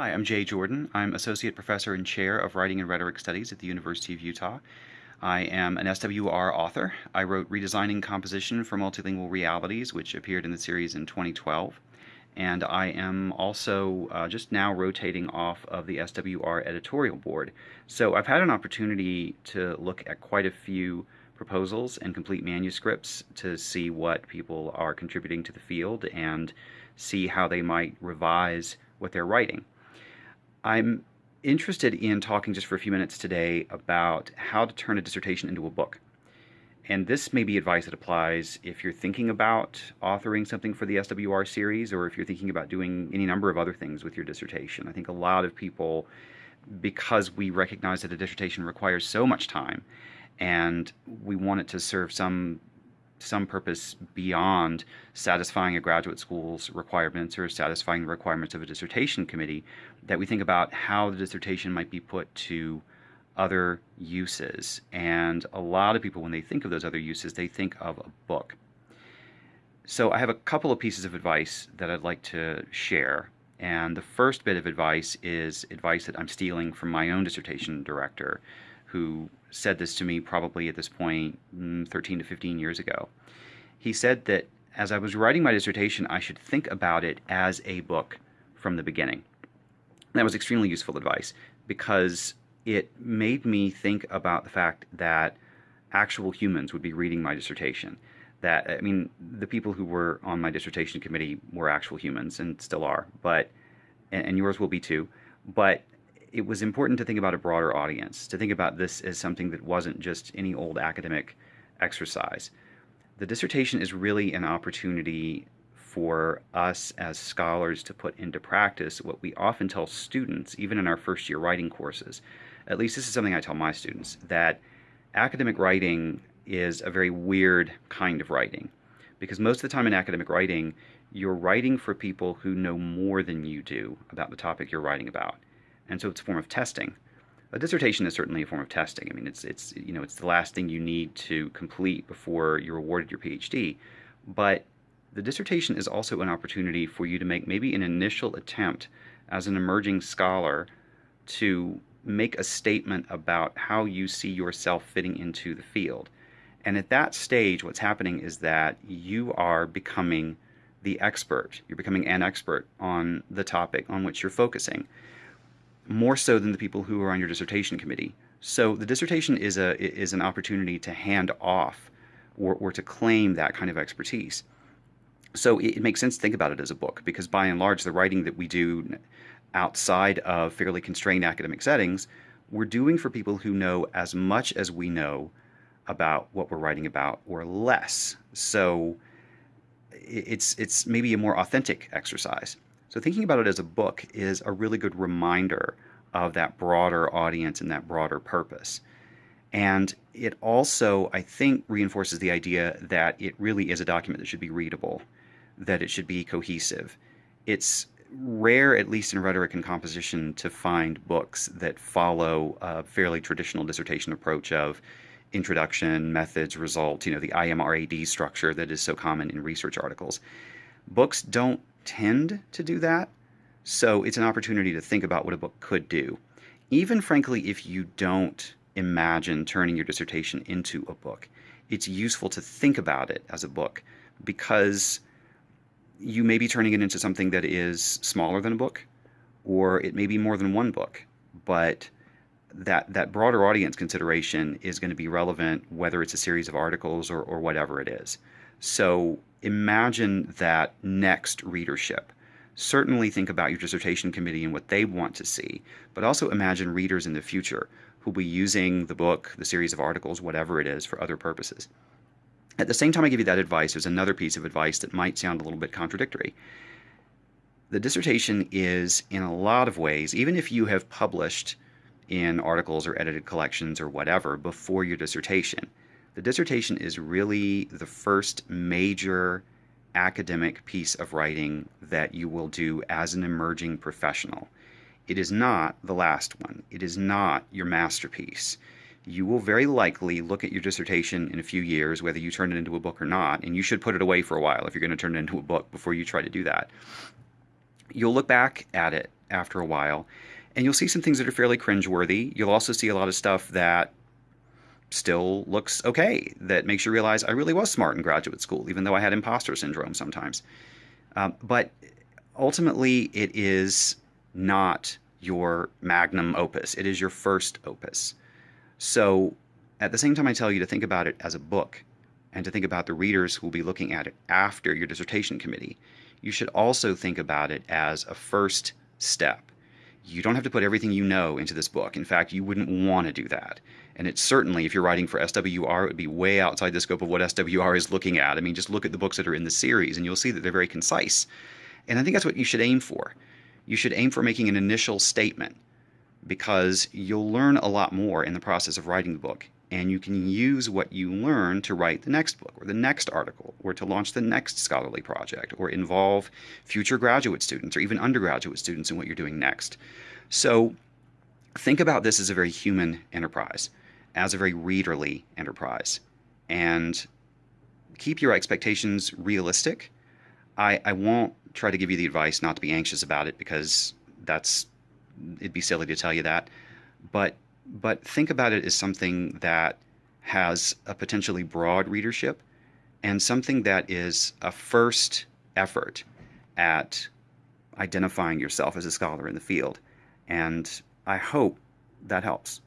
Hi, I'm Jay Jordan. I'm Associate Professor and Chair of Writing and Rhetoric Studies at the University of Utah. I am an SWR author. I wrote Redesigning Composition for Multilingual Realities, which appeared in the series in 2012. And I am also uh, just now rotating off of the SWR editorial board. So I've had an opportunity to look at quite a few proposals and complete manuscripts to see what people are contributing to the field and see how they might revise what they're writing. I'm interested in talking just for a few minutes today about how to turn a dissertation into a book. And this may be advice that applies if you're thinking about authoring something for the SWR series or if you're thinking about doing any number of other things with your dissertation. I think a lot of people, because we recognize that a dissertation requires so much time and we want it to serve some some purpose beyond satisfying a graduate school's requirements or satisfying the requirements of a dissertation committee, that we think about how the dissertation might be put to other uses. And a lot of people, when they think of those other uses, they think of a book. So I have a couple of pieces of advice that I'd like to share. And the first bit of advice is advice that I'm stealing from my own dissertation director, who said this to me probably at this mm, 13 to 15 years ago. He said that as I was writing my dissertation, I should think about it as a book from the beginning. That was extremely useful advice because it made me think about the fact that actual humans would be reading my dissertation. That, I mean, the people who were on my dissertation committee were actual humans and still are, but, and yours will be too. But it was important to think about a broader audience, to think about this as something that wasn't just any old academic exercise. The dissertation is really an opportunity for us as scholars to put into practice what we often tell students, even in our first year writing courses. At least this is something I tell my students, that academic writing is a very weird kind of writing. Because most of the time in academic writing, you're writing for people who know more than you do about the topic you're writing about and so it's a form of testing. A dissertation is certainly a form of testing. I mean, it's it's you know it's the last thing you need to complete before you're awarded your PhD, but the dissertation is also an opportunity for you to make maybe an initial attempt as an emerging scholar to make a statement about how you see yourself fitting into the field. And at that stage, what's happening is that you are becoming the expert. You're becoming an expert on the topic on which you're focusing more so than the people who are on your dissertation committee. So the dissertation is a is an opportunity to hand off or, or to claim that kind of expertise. So it, makes sense to think about it as a book because by and large the writing that we do outside of fairly constrained academic settings, we're doing for people who know as much as we know about what we're writing about or less. So it's it's maybe a more authentic exercise. So thinking about it as a book is a really good reminder of that broader audience and that broader purpose. And it also, I think, reinforces the idea that it really is a document that should be readable, that it should be cohesive. It's rare, at least in rhetoric and composition, to find books that follow a fairly traditional dissertation approach of introduction, methods, results, you know, the IMRAD structure that is so common in research articles. Books don't tend to do that. So it's an opportunity to think about what a book could do. Even frankly, if you don't imagine turning your dissertation into a book, it's useful to think about it as a book because you may be turning it into something that is smaller than a book or it may be more than one book, but that, that broader audience consideration is going to be relevant whether it's a series of articles or, or whatever it is. So imagine that next readership. Certainly think about your dissertation committee and what they want to see, but also imagine readers in the future who'll be using the book, the series of articles, whatever it is, for other purposes. At the same time I give you that advice, there's another piece of advice that might sound a little bit contradictory. The dissertation is, in a lot of ways, even if you have published in articles or edited collections or whatever before your dissertation, the dissertation is really the first major academic piece of writing that you will do as an emerging professional. It is not the last one. It is not your masterpiece. You will very likely look at your dissertation in a few years, whether you turn it into a book or not, and you should put it away for a while if you're going to turn it into a book before you try to do that. You'll look back at it after a while. And you'll see some things that are fairly cringeworthy. You'll also see a lot of stuff that still looks okay, that makes you realize I really was smart in graduate school, even though I had imposter syndrome sometimes. Um, but ultimately, it is not your magnum opus, it is your first opus. So at the same time, I tell you to think about it as a book and to think about the readers who will be looking at it after your dissertation committee, you should also think about it as a first step. You don't have to put everything you know into this book. In fact, you wouldn't want to do that. And it's certainly, if you're writing for SWR, it would be way outside the scope of what SWR is looking at. I mean, just look at the books that are in the series and you'll see that they're very concise. And I think that's what you should aim for. You should aim for making an initial statement because you'll learn a lot more in the process of writing the book and you can use what you learn to write the next book or the next article or to launch the next scholarly project or involve future graduate students or even undergraduate students in what you're doing next. So think about this as a very human enterprise, as a very readerly enterprise, and keep your expectations realistic. I, I won't try to give you the advice not to be anxious about it because that's it'd be silly to tell you that. But but think about it as something that has a potentially broad readership and something that is a first effort at identifying yourself as a scholar in the field. And I hope that helps.